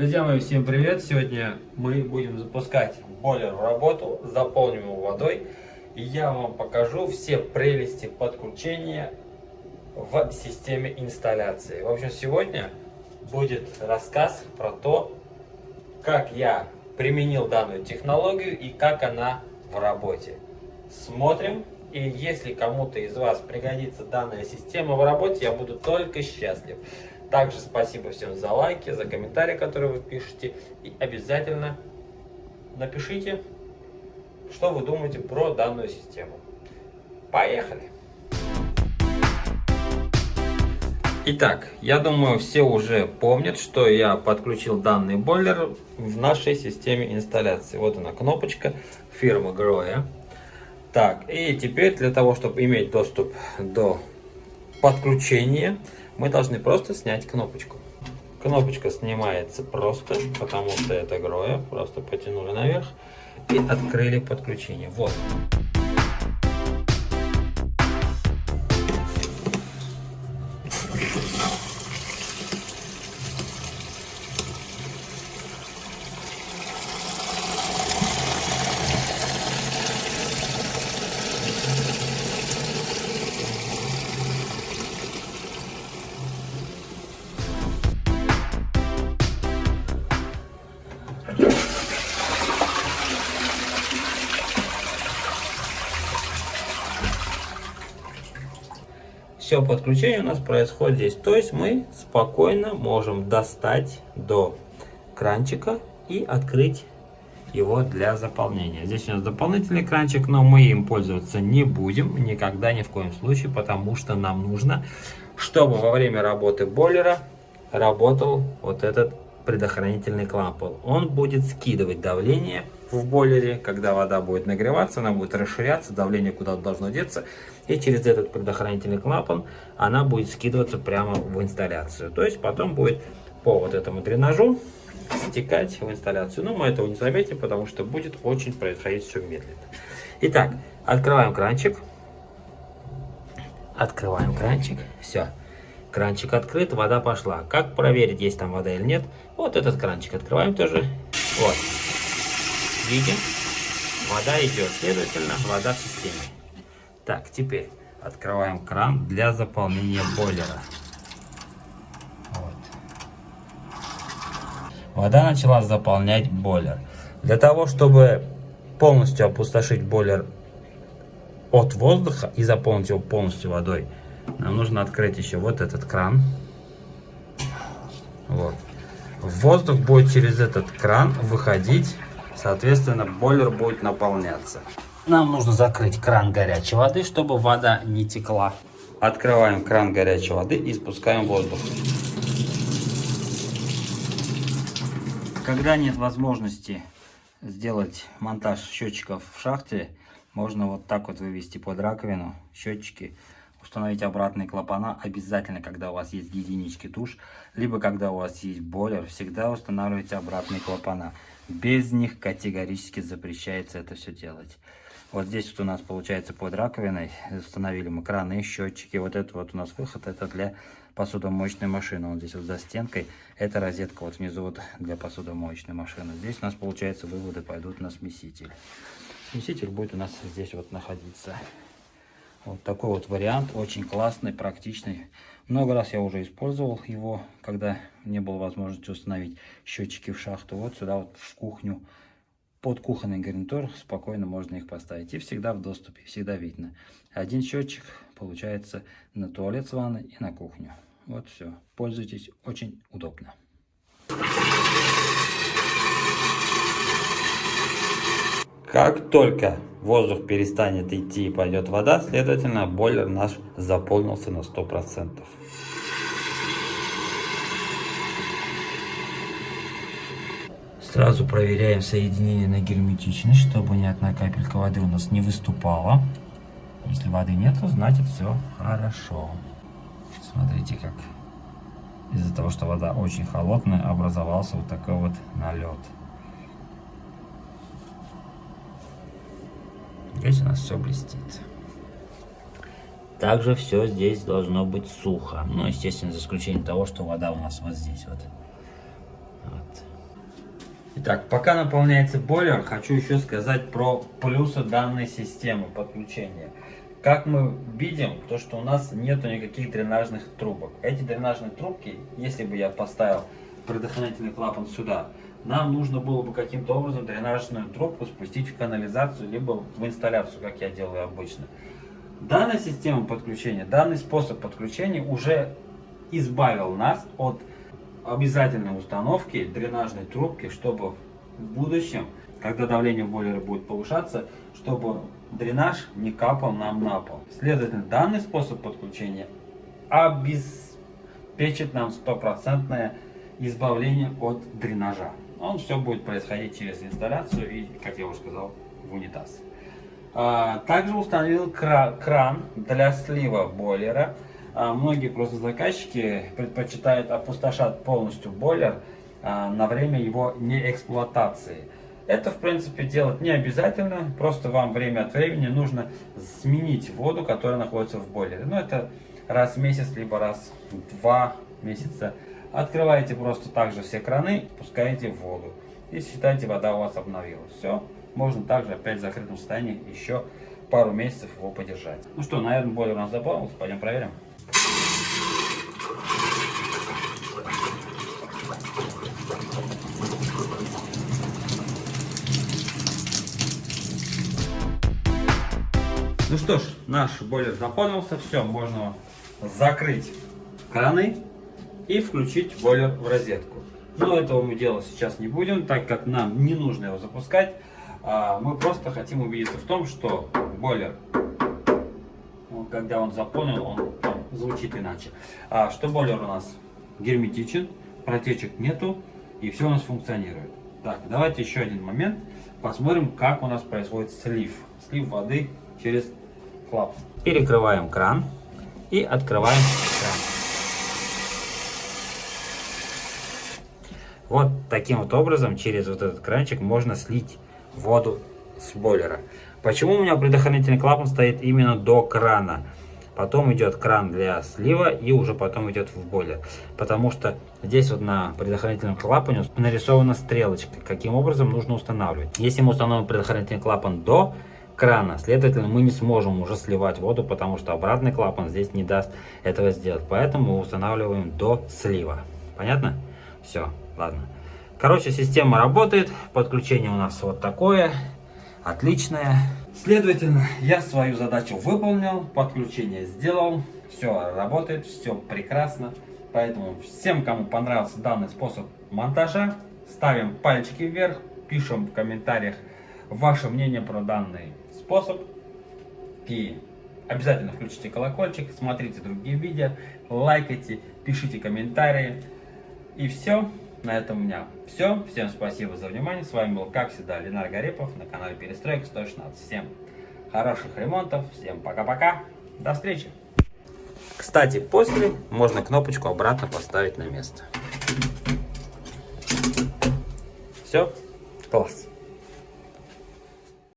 Друзья мои, всем привет! Сегодня мы будем запускать бойлер в работу, заполним его водой. И я вам покажу все прелести подключения в системе инсталляции. В общем, сегодня будет рассказ про то, как я применил данную технологию и как она в работе. Смотрим. И если кому-то из вас пригодится данная система в работе, я буду только счастлив. Также спасибо всем за лайки, за комментарии, которые вы пишете. И обязательно напишите, что вы думаете про данную систему. Поехали! Итак, я думаю, все уже помнят, что я подключил данный бойлер в нашей системе инсталляции. Вот она кнопочка фирмы Groya. Так, и теперь для того, чтобы иметь доступ до подключения, мы должны просто снять кнопочку. Кнопочка снимается просто, потому что это гроя. Просто потянули наверх и открыли подключение. Вот. Все подключение у нас происходит здесь. То есть мы спокойно можем достать до кранчика и открыть его для заполнения. Здесь у нас дополнительный кранчик, но мы им пользоваться не будем никогда ни в коем случае, потому что нам нужно, чтобы во время работы бойлера работал вот этот предохранительный клапан. Он будет скидывать давление в бойлере, когда вода будет нагреваться, она будет расширяться, давление куда-то должно деться, и через этот предохранительный клапан она будет скидываться прямо в инсталляцию. То есть потом будет по вот этому дренажу стекать в инсталляцию. Но мы этого не заметим, потому что будет очень происходить все медленно. Итак, открываем кранчик. Открываем кранчик. Все. Кранчик открыт, вода пошла. Как проверить, есть там вода или нет? Вот этот кранчик открываем тоже. Вот. Видим? Вода идет. Следовательно, вода в системе. Так, теперь открываем кран для заполнения бойлера. Вот. Вода начала заполнять бойлер. Для того, чтобы полностью опустошить бойлер от воздуха и заполнить его полностью водой, нам нужно открыть еще вот этот кран. Вот. Воздух будет через этот кран выходить, соответственно, бойлер будет наполняться. Нам нужно закрыть кран горячей воды, чтобы вода не текла. Открываем кран горячей воды и спускаем воздух. Когда нет возможности сделать монтаж счетчиков в шахте, можно вот так вот вывести под раковину счетчики установить обратные клапана обязательно, когда у вас есть гигиенический туш, либо когда у вас есть бойлер, всегда устанавливайте обратные клапана. Без них категорически запрещается это все делать. Вот здесь вот у нас получается под раковиной установили мы краны, счетчики. Вот это вот у нас выход, это для посудомоечной машины. Вот здесь вот за стенкой, это розетка вот внизу вот для посудомоечной машины. Здесь у нас получается выводы пойдут на смеситель. Смеситель будет у нас здесь вот находиться. Вот такой вот вариант, очень классный, практичный. Много раз я уже использовал его, когда не было возможности установить счетчики в шахту. Вот сюда вот в кухню, под кухонный гарнитур спокойно можно их поставить. И всегда в доступе, всегда видно. Один счетчик получается на туалет с ванной и на кухню. Вот все. Пользуйтесь, очень удобно. Как только воздух перестанет идти и пойдет вода, следовательно, бойлер наш заполнился на 100%. Сразу проверяем соединение на герметичность, чтобы ни одна капелька воды у нас не выступала. Если воды нет, то значит все хорошо. Смотрите, как из-за того, что вода очень холодная, образовался вот такой вот налет. Здесь у нас все блестит. Также все здесь должно быть сухо. Ну, естественно, за исключением того, что вода у нас вот здесь вот. вот. Итак, пока наполняется бойлер, хочу еще сказать про плюсы данной системы подключения. Как мы видим, то что у нас нету никаких дренажных трубок. Эти дренажные трубки, если бы я поставил предохранительный клапан сюда, нам нужно было бы каким-то образом дренажную трубку спустить в канализацию, либо в инсталляцию, как я делаю обычно. Данная система подключения, данный способ подключения уже избавил нас от обязательной установки дренажной трубки, чтобы в будущем, когда давление в бойлере будет повышаться, чтобы дренаж не капал нам на пол. Следовательно, данный способ подключения обеспечит нам стопроцентное избавление от дренажа. Он все будет происходить через инсталляцию и, как я уже сказал, в унитаз. А, также установил кран для слива бойлера. А, многие просто заказчики предпочитают опустошать полностью бойлер а, на время его неэксплуатации. Это, в принципе, делать не обязательно, просто вам время от времени нужно сменить воду, которая находится в бойлере. Но это раз в месяц, либо раз в два месяца. Открываете просто также все краны, пускаете в воду. И считайте, вода у вас обновилась. Все, можно также опять в закрытом состоянии еще пару месяцев его подержать. Ну что, наверное, бойлер у нас заполнился, пойдем проверим. Ну что ж, наш бойлер заполнился, все, можно закрыть краны и включить бойлер в розетку. Но этого мы делать сейчас не будем, так как нам не нужно его запускать. А, мы просто хотим убедиться в том, что бойлер, когда он заполнен, он звучит иначе. А, что бойлер у нас герметичен, протечек нету и все у нас функционирует. Так, давайте еще один момент. Посмотрим, как у нас происходит слив. Слив воды через клапан. Перекрываем кран и открываем кран. Вот таким вот образом через вот этот кранчик можно слить воду с бойлера. Почему у меня предохранительный клапан стоит именно до крана? Потом идет кран для слива и уже потом идет в бойлер. Потому что здесь вот на предохранительном клапане нарисована стрелочка, каким образом нужно устанавливать. Если мы установим предохранительный клапан до крана. Следовательно, мы не сможем уже сливать воду, потому что обратный клапан здесь не даст этого сделать. Поэтому устанавливаем до слива. Понятно? Все, ладно. Короче, система работает. Подключение у нас вот такое. Отличное. Следовательно, я свою задачу выполнил. Подключение сделал. Все работает, все прекрасно. Поэтому всем, кому понравился данный способ монтажа, ставим пальчики вверх, пишем в комментариях ваше мнение про данный способ. И обязательно включите колокольчик, смотрите другие видео, лайкайте, пишите комментарии. И все. На этом у меня все. Всем спасибо за внимание. С вами был, как всегда, Ленар Гарипов на канале Перестройка 116. Всем хороших ремонтов. Всем пока-пока. До встречи. Кстати, после можно кнопочку обратно поставить на место. Все. Класс.